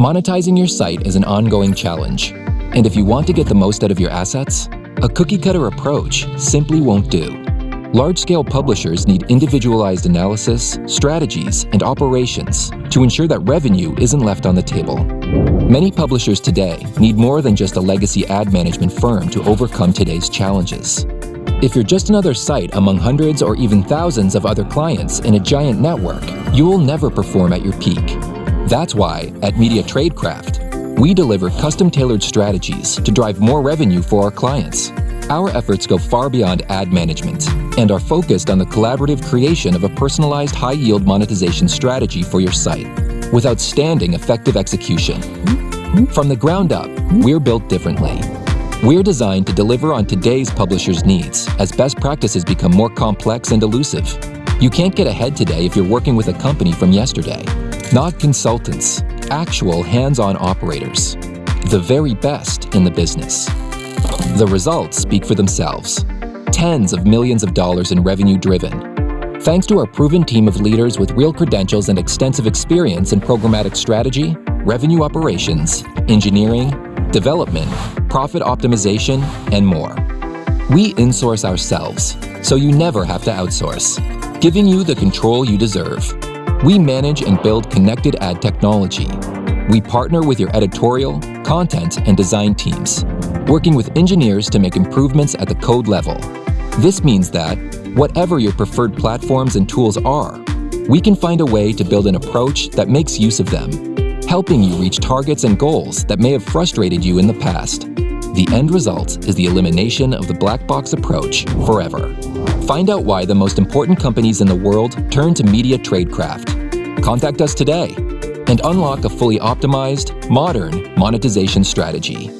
Monetizing your site is an ongoing challenge, and if you want to get the most out of your assets, a cookie-cutter approach simply won't do. Large-scale publishers need individualized analysis, strategies, and operations to ensure that revenue isn't left on the table. Many publishers today need more than just a legacy ad management firm to overcome today's challenges. If you're just another site among hundreds or even thousands of other clients in a giant network, you will never perform at your peak. That's why, at Media Tradecraft, we deliver custom-tailored strategies to drive more revenue for our clients. Our efforts go far beyond ad management and are focused on the collaborative creation of a personalized high-yield monetization strategy for your site with outstanding effective execution. From the ground up, we're built differently. We're designed to deliver on today's publishers' needs as best practices become more complex and elusive. You can't get ahead today if you're working with a company from yesterday. Not consultants, actual hands-on operators. The very best in the business. The results speak for themselves. Tens of millions of dollars in revenue driven. Thanks to our proven team of leaders with real credentials and extensive experience in programmatic strategy, revenue operations, engineering, development, profit optimization, and more. We insource ourselves, so you never have to outsource, giving you the control you deserve. We manage and build connected ad technology. We partner with your editorial, content, and design teams, working with engineers to make improvements at the code level. This means that, whatever your preferred platforms and tools are, we can find a way to build an approach that makes use of them, helping you reach targets and goals that may have frustrated you in the past. The end result is the elimination of the black box approach forever. Find out why the most important companies in the world turn to Media Tradecraft. Contact us today and unlock a fully optimized, modern monetization strategy.